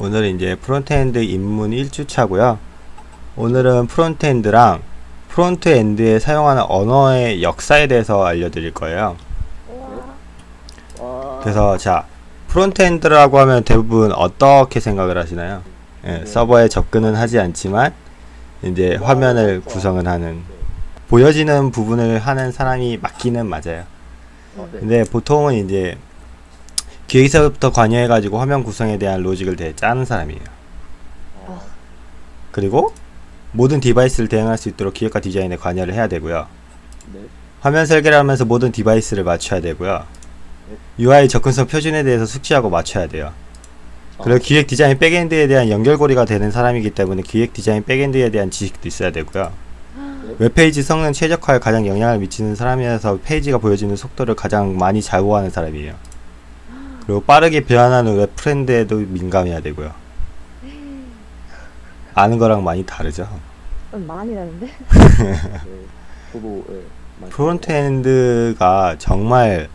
오늘은 이제 frontend 입문 1주차고요 오늘은 frontend랑 frontend에 사용하는 언어의 역사에 대해서 알려드릴 거예요 그래서 자 frontend라고 하면 대부분 어떻게 생각을 하시나요? 예, 서버에 접근은 하지 않지만 이제 화면을 구성을 하는 보여지는 부분을 하는 사람이 맞기는 맞아요. 근데 보통은 이제 기획서부터 관여해가지고 화면 구성에 대한 로직을 되게 짜는 사람이에요. 그리고 모든 device를 대응할 수 있도록 기획과 디자인에 관여를 해야 되고요. 화면 설계를 하면서 모든 device를 맞춰야 되고요. UI 접근성 표준에 대해서 숙지하고 맞춰야 돼요. 그리고 기획 디자인 backend에 대한 연결고리가 되는 사람이기 때문에 기획 디자인 backend에 대한 지식도 있어야 되고요. 웹페이지 성능 최적화에 가장 영향을 미치는 사람이라서 페이지가 보여지는 속도를 가장 많이 좌우하는 사람이에요. 그리고 빠르게 변하는 웹 트렌드에도 민감해야 되고요. 아는 거랑 많이 다르죠. 음, 많이 나는데? 저도 예, frontend가 정말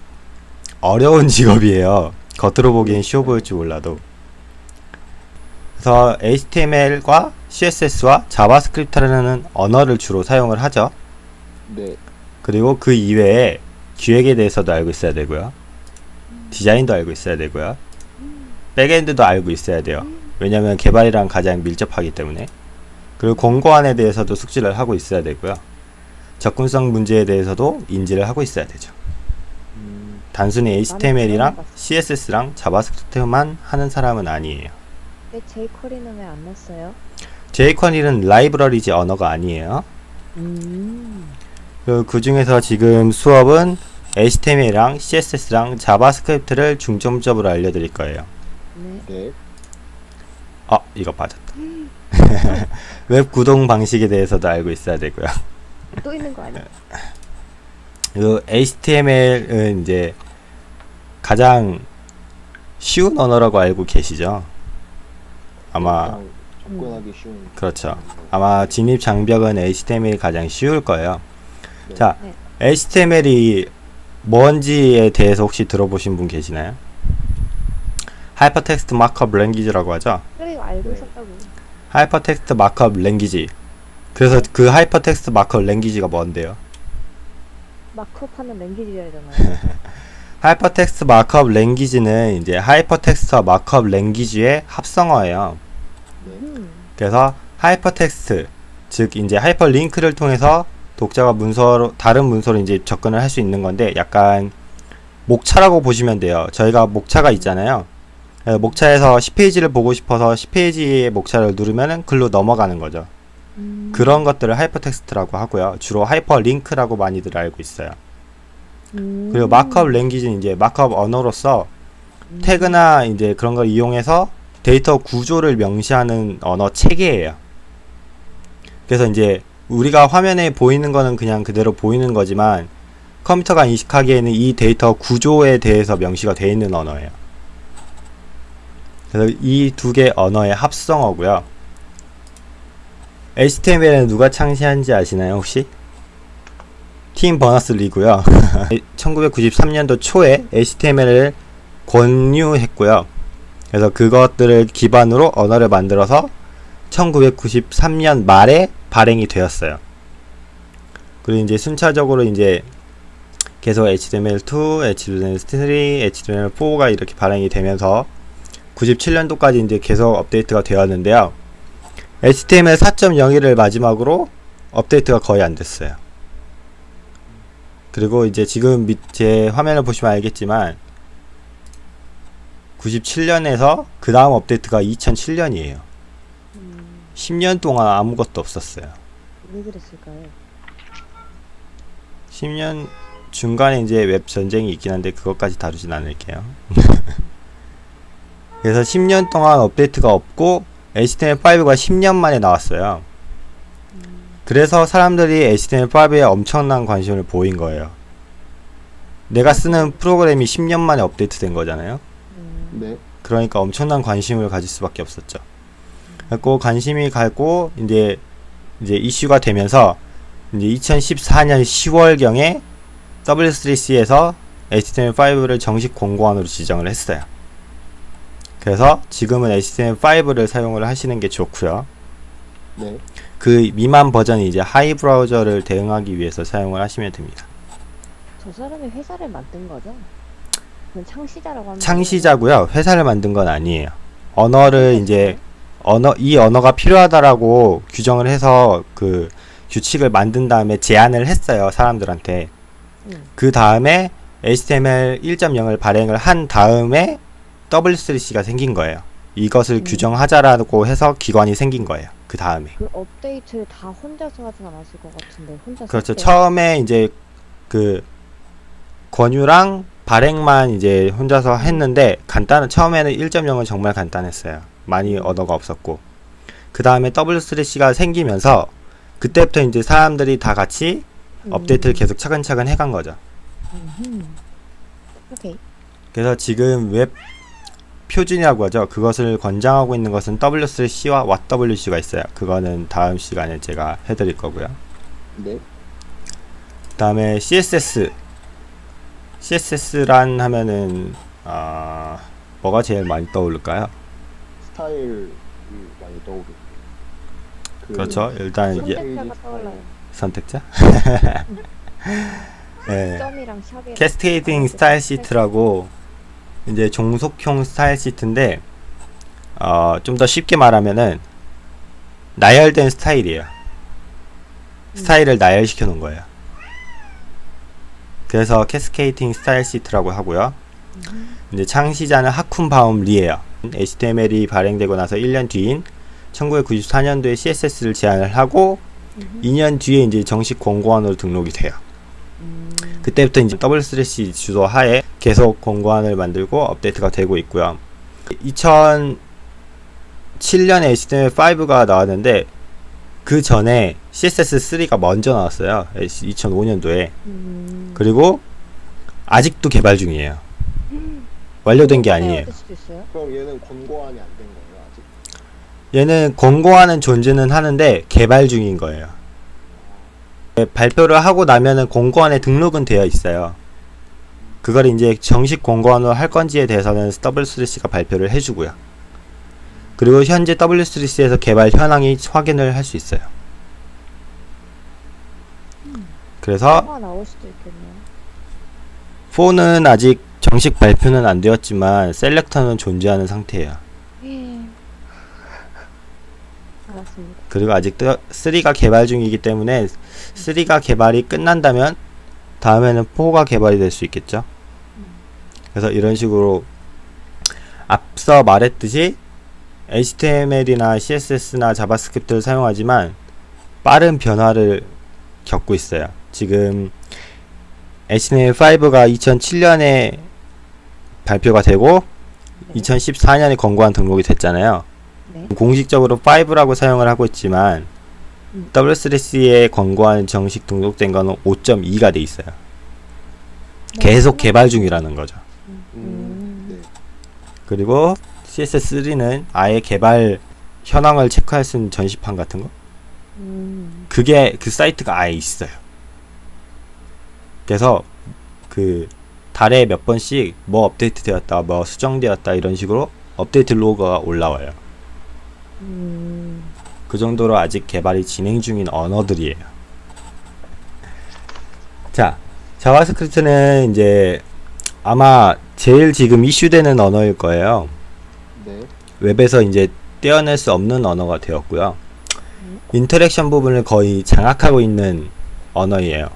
어려운 직업이에요. 겉으로 보기엔 쉬워 보일지 몰라도. 그래서 HTML과 CSS와 JavaScript라는 언어를 주로 사용을 하죠. 네, 그리고 그 이외에 기획에 대해서도 알고 있어야 되고요. 디자인도 알고 있어야 되고요. backend도 알고 있어야 돼요. 왜냐면 개발이랑 가장 밀접하기 때문에. 그리고 권고안에 대해서도 숙지를 하고 있어야 되고요. 접근성 문제에 대해서도 인지를 하고 있어야 되죠. 음, 단순히 HTML이랑. CSS랑 JavaScript만 하는 사람은 아니에요. 왜 jQuery는 왜 안 넣었어요? jQuery는 라이브러리지 언어가 아니에요. 음. 그, 그 중에서 지금 수업은 HTML이랑 CSS랑 JavaScript를 중점적으로 알려드릴 거예요. 네. 네, 아, 이거 빠졌다. 웹 구동 방식에 대해서도 알고 있어야 되고요. 또 있는 거 아니야? 그 HTML은 이제 가장 쉬운 언어라고 알고 계시죠? 아마 접근하기 쉬운 그렇죠. 아마 진입 장벽은 HTML이 가장 쉬울 거예요. 네. 자, 네. HTML이 뭔지에 대해서 혹시 들어보신 분 계시나요? Hypertext Markup Language라고 하죠. 그래 알고 네. 있었다고. Hypertext Markup Language. 그래서 그 Hypertext Markup Language가 뭔데요? markup하는 language잖아요. Hypertext Markup Language는 이제 하이퍼텍스트와 markup language의 합성어예요. 네, 음. 그래서 하이퍼텍스트 즉 이제 하이퍼링크를 통해서 독자가 문서로 다른 문서로 이제 접근을 할 수 있는 건데 약간 목차라고 보시면 돼요. 저희가 목차가 있잖아요. 그래서 목차에서 10페이지를 보고 싶어서 10페이지의 목차를 누르면은 글로 넘어가는 거죠. 음. 그런 것들을 하이퍼텍스트라고 하고요. 주로 하이퍼링크라고 많이들 알고 있어요. 음. 그리고 markup language는 이제 markup 언어로서 음. 태그나 이제 그런 걸 이용해서 데이터 구조를 명시하는 언어 체계예요. 그래서 이제 우리가 화면에 보이는 거는 그냥 그대로 보이는 거지만 컴퓨터가 인식하기에는 이 데이터 구조에 대해서 명시가 되어 있는 언어예요. 그래서 이 두 개 언어의 합성어고요. HTML은 누가 창시한지 아시나요, 혹시? 팀 버너스-리고요. 1993년도 초에 HTML을 권유했고요. 그래서 그것들을 기반으로 언어를 만들어서 1993년 말에 발행이 되었어요. 그리고 이제 순차적으로 이제 계속 HTML2, HTML3, HTML4가 이렇게 발행이 되면서 97년도까지 이제 계속 업데이트가 되었는데요. HTML 4.01을 마지막으로 업데이트가 거의 안 됐어요. 그리고 이제 지금 밑에 화면을 보시면 알겠지만 97년에서 그 다음 업데이트가 2007년이에요. 음. 10년 동안 아무것도 없었어요. 왜 그랬을까요? 10년 중간에 이제 웹 전쟁이 있긴 한데 그것까지 다루진 않을게요. 그래서 10년 동안 업데이트가 없고 HTML5가 10년 만에 나왔어요. 그래서 사람들이 HTML5에 엄청난 관심을 보인 거예요. 내가 쓰는 프로그램이 10년 만에 업데이트 된 거잖아요. 음. 네, 그러니까 엄청난 관심을 가질 수밖에 없었죠. 그리고 관심이 가고 이제 이제 이슈가 되면서 이제 2014년 10월 경에 W3C에서 HTML5를 정식 공고안으로 지정을 했어요. 그래서 지금은 HTML5를 사용을 하시는 게 좋고요. 네. 그 미만 버전이 이제 하이 브라우저를 대응하기 위해서 사용을 하시면 됩니다. 저 사람이 회사를 만든 거죠? 창시자라고 하면 창시자고요. 회사를 만든 건 아니에요. 언어를 이제 언어 이 언어가 필요하다라고 규정을 해서 그 규칙을 만든 다음에 제안을 했어요 사람들한테. 응. 그 다음에 HTML 1.0을 발행을 한 다음에 W3C가 생긴 거예요. 이것을 음. 규정하자라고 해서 기관이 생긴 거예요. 그 다음에. 그 업데이트를 다 혼자서 하진 않았을 것 같은데 혼자 그렇죠. 썼대요? 처음에 이제 그 권유랑 발행만 이제 혼자서 했는데 간단한 처음에는 1.0은 정말 간단했어요. 많이 언어가 없었고 그 다음에 W3C가 생기면서 그때부터 이제 사람들이 다 같이 음. 업데이트를 계속 차근차근 해간 거죠. 음흠. 오케이. 그래서 지금 웹 표준이라고 하죠. 그것을 권장하고 있는 것은 W3C와 WWC가 있어요. 그거는 다음 시간에 제가 해드릴 거고요. 네. 다음에 CSS CSS란 하면은 아 뭐가 제일 많이 떠오를까요? 스타일이 많이 떠오르고. 그 그렇죠. 일단 예, 선택자가 떠올라요. 선택자. 네. 점이랑 샵이랑 Cascading Style Sheet라고 이제 종속형 스타일 시트인데 어, 좀 더 쉽게 말하면은 나열된 스타일이에요. 스타일을 나열시켜 놓은 거예요. 그래서 Cascading Style Sheet라고 하고요. 이제 창시자는 하콘 비움 리에요. HTML이 발행되고 나서 1년 뒤인 1994년도에 CSS를 제안을 하고 2년 뒤에 이제 정식 권고안으로 등록이 돼요. 음. 그때부터 이제 W3C 주도 하에 계속 권고안을 만들고 업데이트가 되고 있고요. 2007년에 HTML5가 나왔는데 그 전에 CSS3가 먼저 나왔어요. 2005년도에. 음. 그리고 아직도 개발 중이에요. 완료된 게 아니에요. 될 수도 있어요? 그럼 얘는 권고안이 안 된 거예요 아직? 얘는 권고하는 존재는 하는데 개발 중인 거예요. 네, 발표를 하고 나면은 공고안에 등록은 되어 있어요. 그걸 이제 정식 공고안으로 할 건지에 대해서는 W3C가 발표를 해주고요. 그리고 현재 W3C에서 개발 현황이 확인을 할 수 있어요. 그래서 뭐가 나올 수도 있겠네요. 4는 아직 정식 발표는 안 되었지만 selector는 존재하는 상태예요. 예. 알았습니다. 그리고 아직 3가 개발 중이기 때문에 3가 개발이 끝난다면 다음에는 4가 개발이 될 수 있겠죠. 그래서 이런 식으로 앞서 말했듯이 HTML이나 CSS나 JavaScript를 사용하지만 빠른 변화를 겪고 있어요. 지금 HTML5가 2007년에 발표가 되고 2014년에 권고안 등록이 됐잖아요. 네. 공식적으로 5라고 사용을 하고 있지만 음. W3C에 권고안 정식 등록된 거는 5.2가 돼 있어요. 네. 계속 개발 중이라는 거죠. 음. 음. 네. 그리고 CSS3는 아예 개발 현황을 체크할 수 있는 전시판 같은 거 음. 그게 그 사이트가 아예 있어요. 그래서 그 달에 몇 번씩 뭐 업데이트 되었다, 뭐 수정되었다 이런 식으로 업데이트 로그가 올라와요. 음. 그 정도로 아직 개발이 진행 중인 언어들이에요. 자, JavaScript는 이제 아마 제일 지금 이슈되는 언어일 거예요. 네. 웹에서 이제 떼어낼 수 없는 언어가 되었고요. interaction 부분을 거의 장악하고 있는 언어이에요.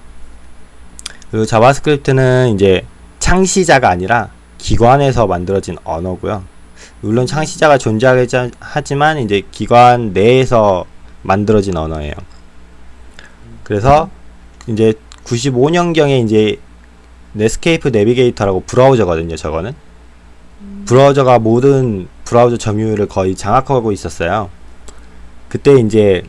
그리고 자바스크립트는 이제 창시자가 아니라 기관에서 만들어진 언어고요. 물론 창시자가 존재하긴 하지만 이제 기관 내에서 만들어진 언어예요. 그래서 이제 95년경에 이제 Netscape Navigator라고 브라우저거든요. 저거는 브라우저가 모든 브라우저 점유율을 거의 장악하고 있었어요. 그때 이제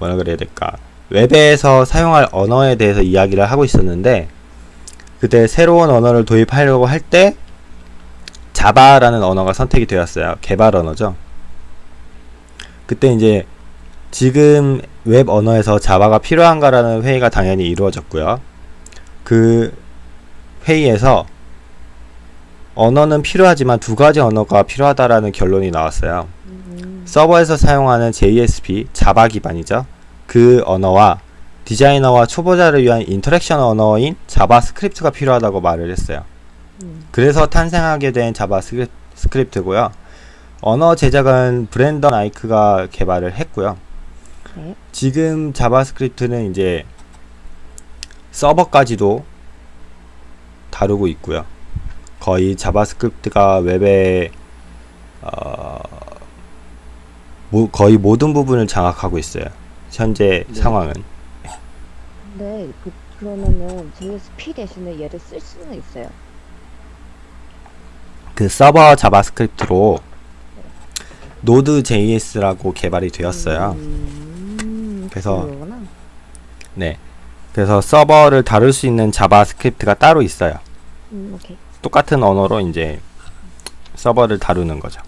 뭐라 그래야 될까? 웹에서 사용할 언어에 대해서 이야기를 하고 있었는데 그때 새로운 언어를 도입하려고 할 때 자바라는 언어가 선택이 되었어요. 개발 언어죠. 그때 이제 지금 웹 언어에서 자바가 필요한가라는 회의가 당연히 이루어졌고요. 그 회의에서 언어는 필요하지만 두 가지 언어가 필요하다라는 결론이 나왔어요. 음, 서버에서 사용하는 JSP, 자바 기반이죠. 그 언어와 디자이너와 초보자를 위한 interaction 언어인 자바스크립트가 필요하다고 말을 했어요. 음, 그래서 탄생하게 된 자바스크립트고요. 언어 제작은 브랜던 아이크가 개발을 했고요. 네. 지금 자바스크립트는 이제 서버까지도 다루고 있고요. 거의 자바스크립트가 웹의 어, 모- 거의 모든 부분을 장악하고 있어요. 현재 네. 상황은. 근데 그 그러면은 JSP 대신에 얘를 쓸 수는 있어요. 그 서버 자바스크립트로 Node JS라고 개발이 되었어요. 음, 그래서 그거구나. 네. 그래서 서버를 다룰 수 있는 자바스크립트가 따로 있어요. 음. 똑같은 언어로 이제 서버를 다루는 거죠.